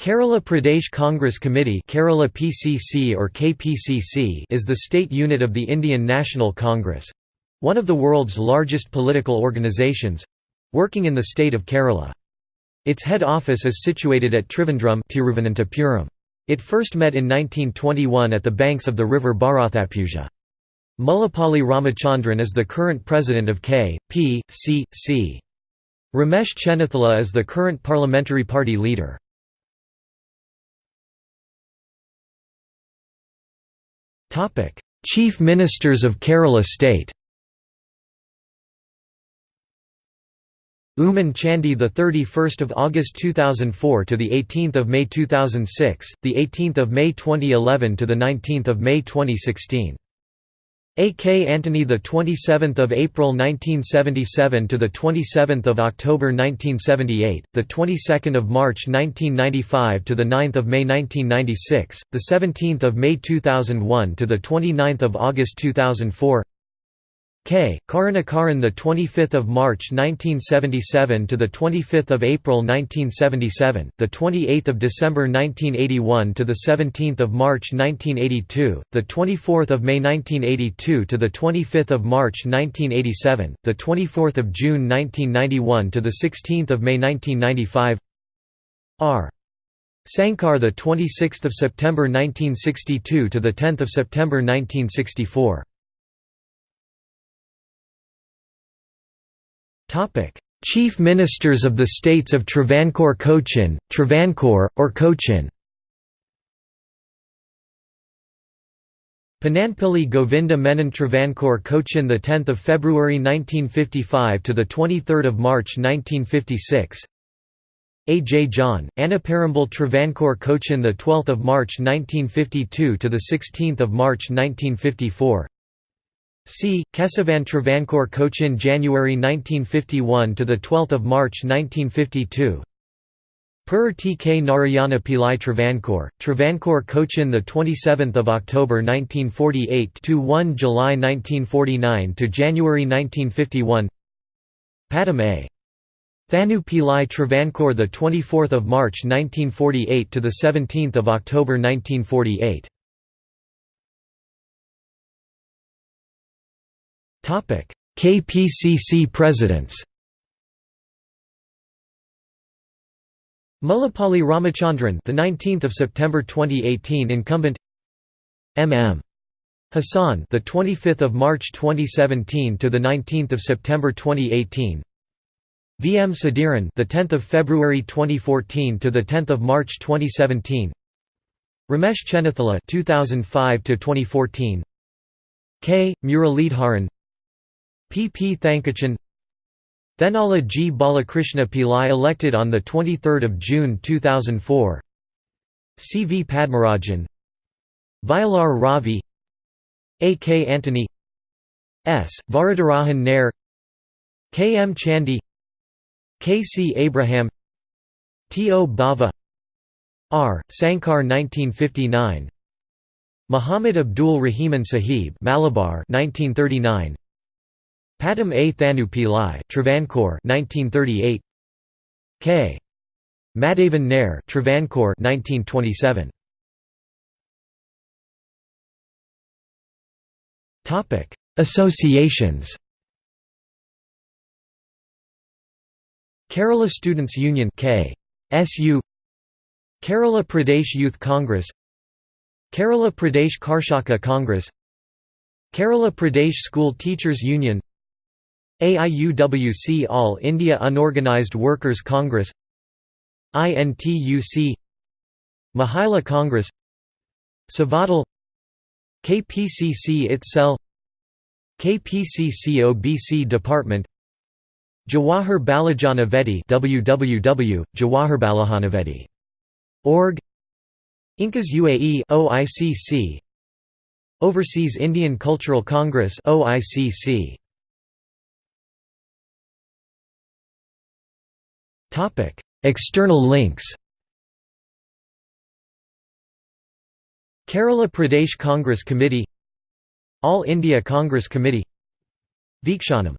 Kerala Pradesh Congress Committee Kerala PCC or KPCC is the state unit of the Indian National Congress—one of the world's largest political organizations—working in the state of Kerala. Its head office is situated at Trivandrum. It first met in 1921 at the banks of the river Bharathappuzha. Mullapalli Ramachandran is the current president of K.P.C.C. Ramesh Chennithala is the current parliamentary party leader. Chief Ministers of Kerala State Oommen Chandy the 31st of August 2004 to the 18th of May 2006 the 18th of May 2011 to the 19th of May 2016 A. K. Antony, the 27th of April 1977 to the 27th of October 1978, the 22nd of March 1995 to the 9th of May 1996, the 17th of May 2001 to the 29th of August 2004. K. Karunakaran the 25th of March 1977 to the 25th of April 1977, the 28th of December 1981 to the 17th of March 1982, the 24th of May 1982 to the 25th of March 1987, the 24th of June 1991 to the 16th of May 1995. R. Sankar the 26th of September 1962 to the 10th of September 1964. Chief Ministers of the states of Travancore Cochin, Travancore, or Cochin Panampilly Govinda Menon Travancore Cochin the 10th of February 1955 to the 23rd of March 1956 A. J. John, Annaparambal Travancore Cochin the 12th of March 1952 to the 16th of March 1954 C. Kesavan Travancore Cochin January 1951 to the 12th of March 1952. Per T K Narayana Pillai Travancore, Travancore Cochin the 27th of October 1948 to 1 July 1949 to January 1951. Pattom A. Thanu Pillai Travancore the 24th of March 1948 to the 17th of October 1948. KPCC presidents Mullapalli Ramachandran the 19th of September 2018 incumbent MM Hassan the 25th of March 2017 to the 19th of September 2018 VM Sudheeran, the 10th of February 2014 to the 10th of March 2017 Ramesh Chennithala 2005 to 2014 K. Muralidharan P. P. Thankachan Thenala G. Balakrishna Pillai elected on 23 June 2004 C. V. Padmarajan Vayalar Ravi A. K. Antony S. Varadarajan Nair K. M. Chandy K. C. Abraham T. O. Bhava R. Sankar 1959 Muhammad Abdul Rahiman Sahib Malabar 1939 Pattom A. Thanu Pillai Travancore 1938 K. Madhavan Nair Travancore 1927 Topic Associations. Kerala Students Union K. SU Kerala Pradesh Youth Congress. Kerala Pradesh Karshaka Congress. Kerala Pradesh School Teachers Union AIUWC All India Unorganised Workers Congress INTUC Mahila Congress Seva Dal KPCC itself KPCC OBC Department Jawahar Balajana Vedi www jawaharbalajanaveddi org Incas UAE OICC Overseas Indian Cultural Congress OICC Topic: External links. Kerala Pradesh Congress Committee All India Congress Committee Veekshanam